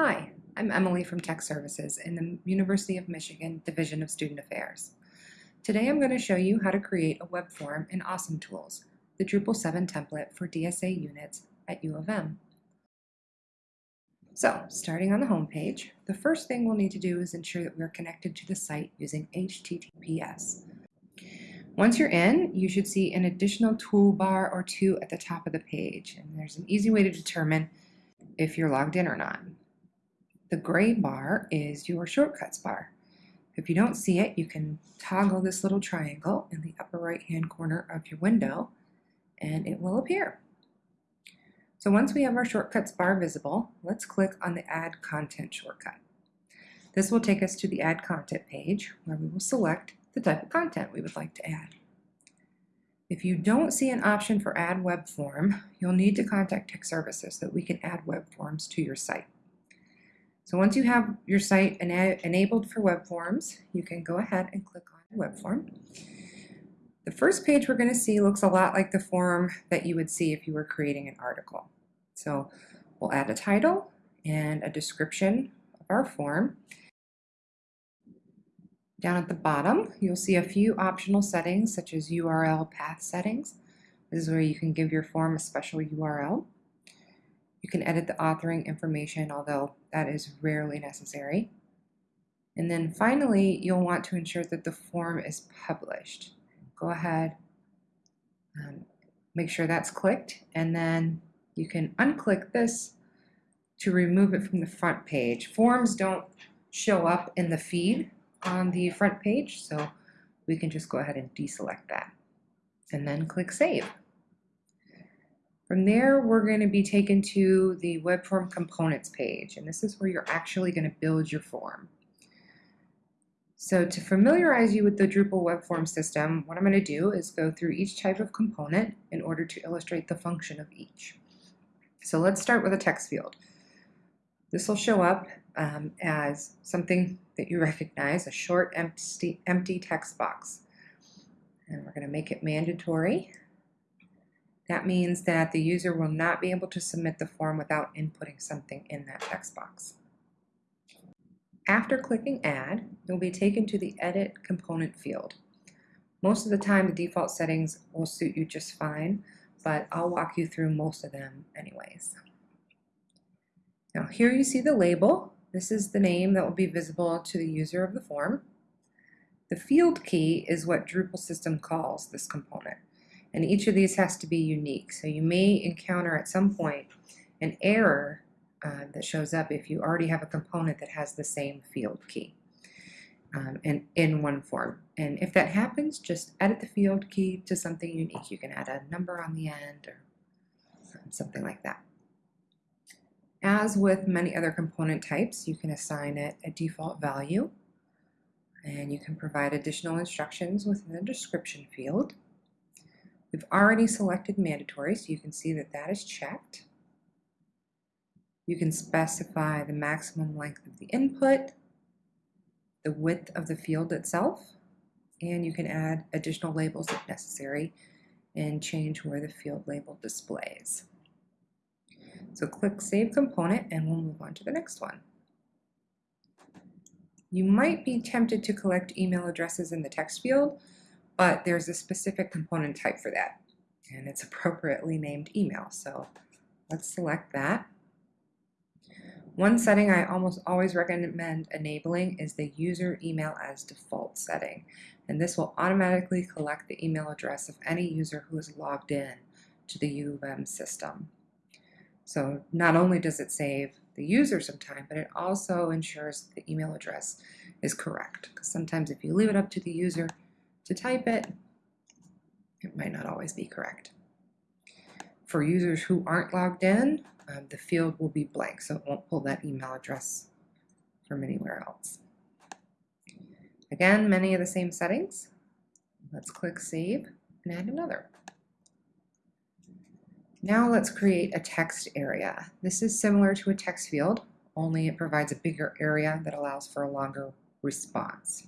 Hi, I'm Emily from Tech Services in the University of Michigan Division of Student Affairs. Today I'm going to show you how to create a web form in Awesome Tools, the Drupal 7 template for DSA units at U of M. So, starting on the home page, the first thing we'll need to do is ensure that we're connected to the site using HTTPS. Once you're in, you should see an additional toolbar or two at the top of the page, and there's an easy way to determine if you're logged in or not. The gray bar is your shortcuts bar. If you don't see it, you can toggle this little triangle in the upper right hand corner of your window and it will appear. So once we have our shortcuts bar visible, let's click on the Add Content shortcut. This will take us to the Add Content page where we will select the type of content we would like to add. If you don't see an option for Add Web Form, you'll need to contact Tech Services so that we can add web forms to your site. So once you have your site ena enabled for web forms, you can go ahead and click on web form. The first page we're going to see looks a lot like the form that you would see if you were creating an article. So we'll add a title and a description of our form. Down at the bottom, you'll see a few optional settings such as URL path settings. This is where you can give your form a special URL. You can edit the authoring information, although that is rarely necessary. And then finally, you'll want to ensure that the form is published. Go ahead, um, make sure that's clicked, and then you can unclick this to remove it from the front page. Forms don't show up in the feed on the front page, so we can just go ahead and deselect that. And then click Save. From there, we're going to be taken to the web form components page, and this is where you're actually going to build your form. So to familiarize you with the Drupal web form system, what I'm going to do is go through each type of component in order to illustrate the function of each. So let's start with a text field. This will show up um, as something that you recognize, a short empty, empty text box. And we're going to make it mandatory that means that the user will not be able to submit the form without inputting something in that text box. After clicking Add, you'll be taken to the Edit Component field. Most of the time, the default settings will suit you just fine, but I'll walk you through most of them anyways. Now here you see the label. This is the name that will be visible to the user of the form. The field key is what Drupal system calls this component and each of these has to be unique. So you may encounter at some point an error uh, that shows up if you already have a component that has the same field key um, and in one form. And if that happens, just edit the field key to something unique. You can add a number on the end or something like that. As with many other component types, you can assign it a default value and you can provide additional instructions within the description field. We've already selected mandatory, so you can see that that is checked. You can specify the maximum length of the input, the width of the field itself, and you can add additional labels if necessary and change where the field label displays. So click Save Component and we'll move on to the next one. You might be tempted to collect email addresses in the text field, but there's a specific component type for that, and it's appropriately named email. So let's select that. One setting I almost always recommend enabling is the user email as default setting. And this will automatically collect the email address of any user who is logged in to the U of M system. So not only does it save the user some time, but it also ensures the email address is correct. Because sometimes if you leave it up to the user, to type it, it might not always be correct. For users who aren't logged in, um, the field will be blank, so it won't pull that email address from anywhere else. Again, many of the same settings. Let's click Save and add another. Now let's create a text area. This is similar to a text field, only it provides a bigger area that allows for a longer response.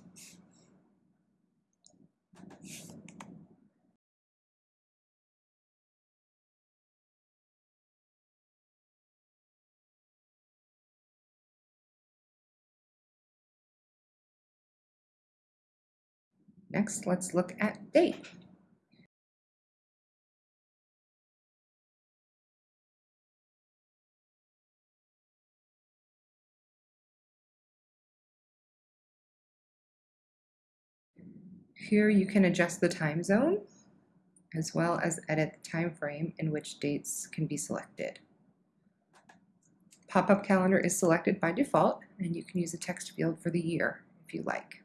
Next, let's look at date. Here you can adjust the time zone as well as edit the time frame in which dates can be selected. Pop-up calendar is selected by default and you can use a text field for the year if you like.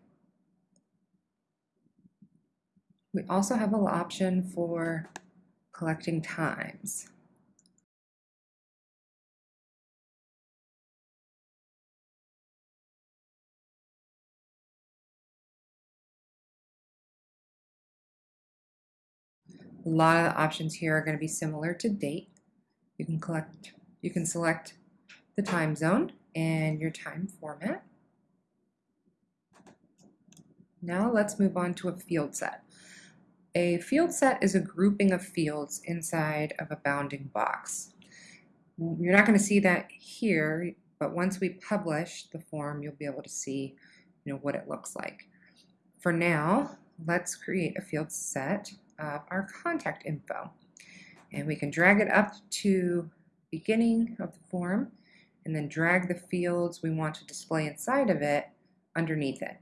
We also have an option for collecting times. A lot of the options here are going to be similar to date. You can collect, you can select the time zone and your time format. Now let's move on to a field set. A field set is a grouping of fields inside of a bounding box. You're not going to see that here, but once we publish the form, you'll be able to see you know, what it looks like. For now, let's create a field set of our contact info. And we can drag it up to beginning of the form and then drag the fields we want to display inside of it underneath it.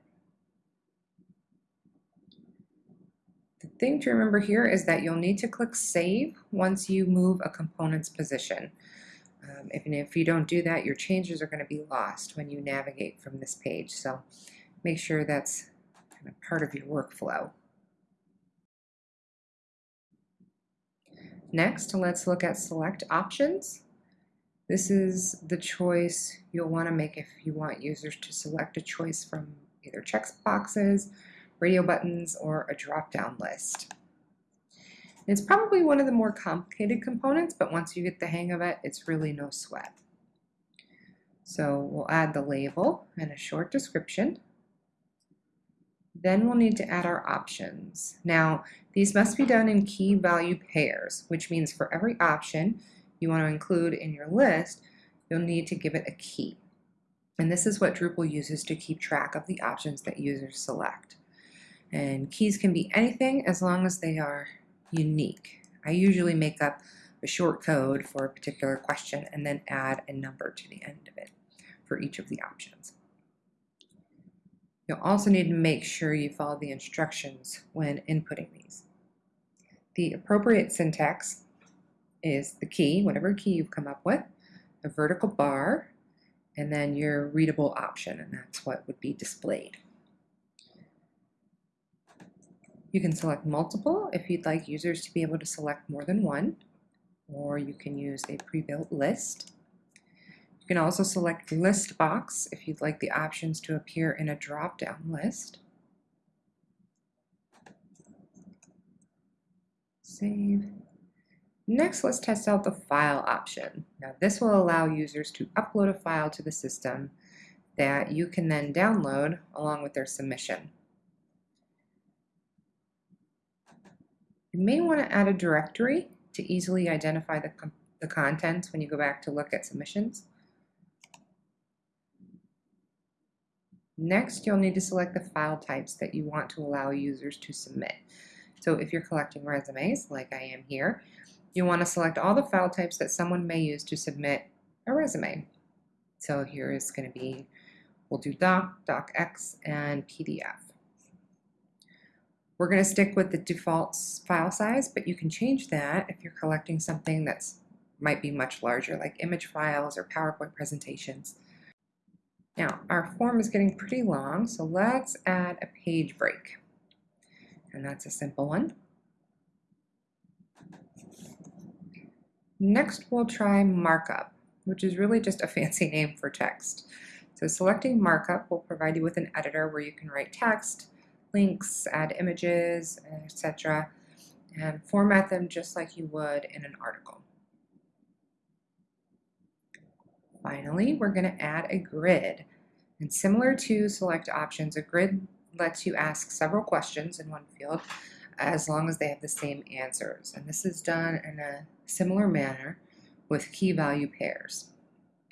The thing to remember here is that you'll need to click Save once you move a component's position. Um, if, if you don't do that, your changes are going to be lost when you navigate from this page. So make sure that's kind of part of your workflow. Next, let's look at select options. This is the choice you'll want to make if you want users to select a choice from either check boxes, radio buttons, or a drop-down list. It's probably one of the more complicated components, but once you get the hang of it, it's really no sweat. So we'll add the label and a short description. Then we'll need to add our options. Now, these must be done in key value pairs, which means for every option you want to include in your list, you'll need to give it a key. And this is what Drupal uses to keep track of the options that users select. And keys can be anything as long as they are unique. I usually make up a short code for a particular question and then add a number to the end of it for each of the options. You'll also need to make sure you follow the instructions when inputting these. The appropriate syntax is the key, whatever key you've come up with, a vertical bar, and then your readable option, and that's what would be displayed. You can select multiple if you'd like users to be able to select more than one, or you can use a pre-built list. You can also select list box if you'd like the options to appear in a drop-down list. Save. Next, let's test out the file option. Now this will allow users to upload a file to the system that you can then download along with their submission. You may want to add a directory to easily identify the, the contents when you go back to look at submissions. Next, you'll need to select the file types that you want to allow users to submit. So if you're collecting resumes, like I am here, you want to select all the file types that someone may use to submit a resume. So here is going to be, we'll do doc, docx, and PDF. We're going to stick with the default file size, but you can change that if you're collecting something that's might be much larger, like image files or PowerPoint presentations. Now, our form is getting pretty long, so let's add a page break. And that's a simple one. Next, we'll try markup, which is really just a fancy name for text. So selecting markup will provide you with an editor where you can write text, links, add images, etc., and format them just like you would in an article. Finally, we're going to add a grid. And similar to select options, a grid lets you ask several questions in one field as long as they have the same answers. And this is done in a similar manner with key value pairs.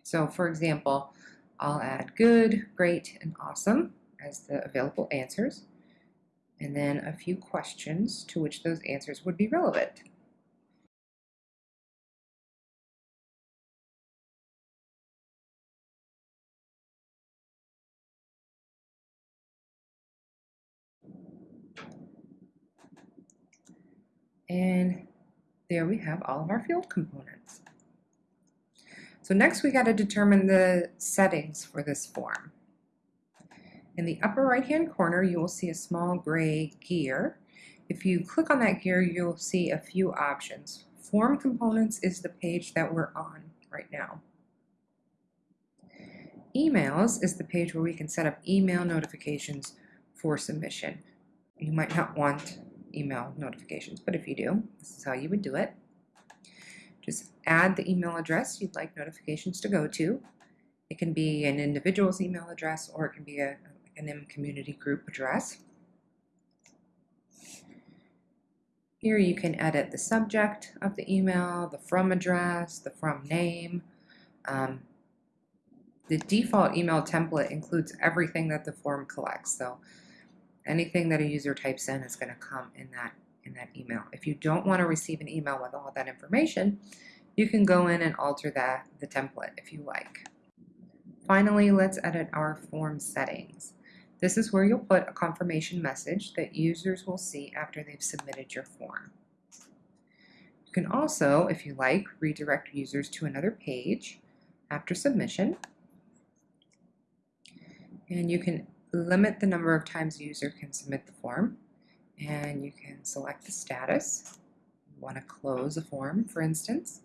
So for example, I'll add good, great, and awesome as the available answers. and then a few questions to which those answers would be relevant. And there we have all of our field components. So next we got to determine the settings for this form. In the upper right hand corner you will see a small gray gear. If you click on that gear you'll see a few options. Form components is the page that we're on right now. Emails is the page where we can set up email notifications for submission. You might not want email notifications, but if you do, this is how you would do it. Just add the email address you'd like notifications to go to. It can be an individual's email address or it can be a, an MCommunity group address. Here you can edit the subject of the email, the from address, the from name. Um, the default email template includes everything that the form collects. So anything that a user types in is going to come in that in that email. If you don't want to receive an email with all that information, you can go in and alter that the template if you like. Finally, let's edit our form settings. This is where you'll put a confirmation message that users will see after they've submitted your form. You can also, if you like, redirect users to another page after submission. And you can limit the number of times a user can submit the form and you can select the status. You want to close a form, for instance.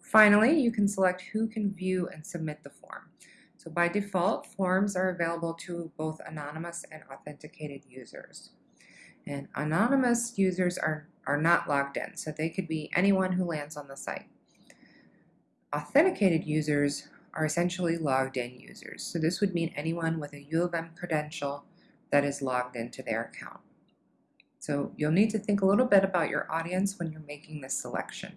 Finally, you can select who can view and submit the form. So by default, forms are available to both anonymous and authenticated users. And anonymous users are, are not logged in, so they could be anyone who lands on the site. Authenticated users are essentially logged in users. So this would mean anyone with a U of M credential that is logged into their account. So you'll need to think a little bit about your audience when you're making this selection.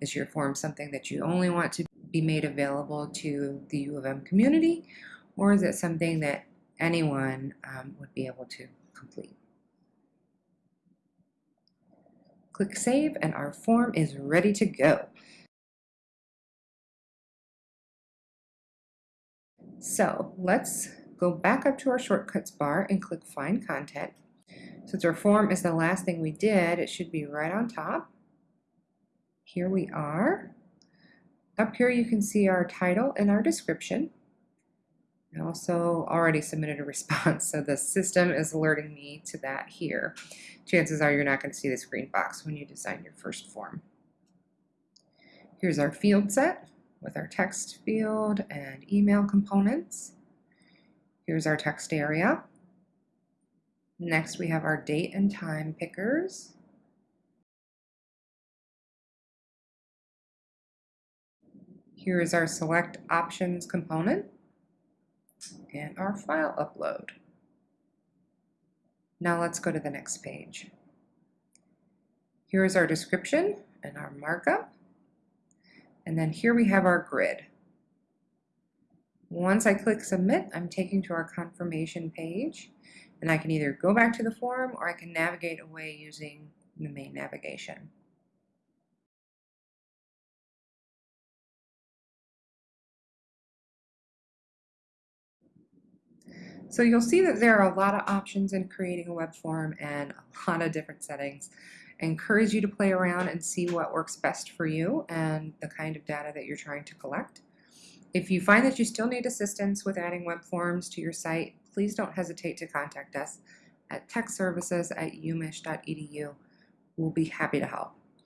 Is your form something that you only want to be made available to the U of M community, or is it something that anyone um, would be able to complete? Click Save and our form is ready to go. So let's go back up to our shortcuts bar and click Find Content. Since our form is the last thing we did, it should be right on top. Here we are. Up here you can see our title and our description. I also already submitted a response, so the system is alerting me to that here. Chances are you're not going to see this green box when you design your first form. Here's our field set with our text field and email components. Here's our text area. Next we have our date and time pickers. Here is our select options component and our file upload. Now let's go to the next page. Here is our description and our markup. And then here we have our grid. Once I click submit, I'm taken to our confirmation page and I can either go back to the form or I can navigate away using the main navigation. So you'll see that there are a lot of options in creating a web form and a lot of different settings. I encourage you to play around and see what works best for you and the kind of data that you're trying to collect. If you find that you still need assistance with adding web forms to your site, please don't hesitate to contact us at techservices at umich.edu. We'll be happy to help.